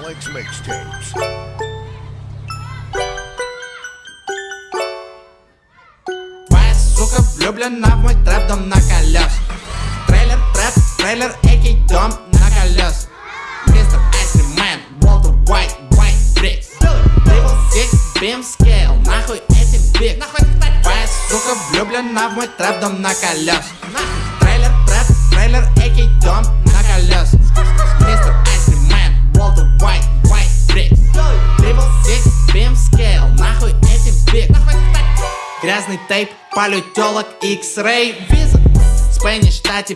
Alex Mixtapes. Сука влюблена в мой трэп, дом на колес Трейлер, трэп, трейлер, экий дом на колес Мистер Айсримен, Walter White, White Bricks. Label 6, Beam Scale, нахуй эти биг Твоя сука влюблена в мой трэп, дом на колес Грязный тейп, палю телок, X-Ray, виза. Спэниш, штате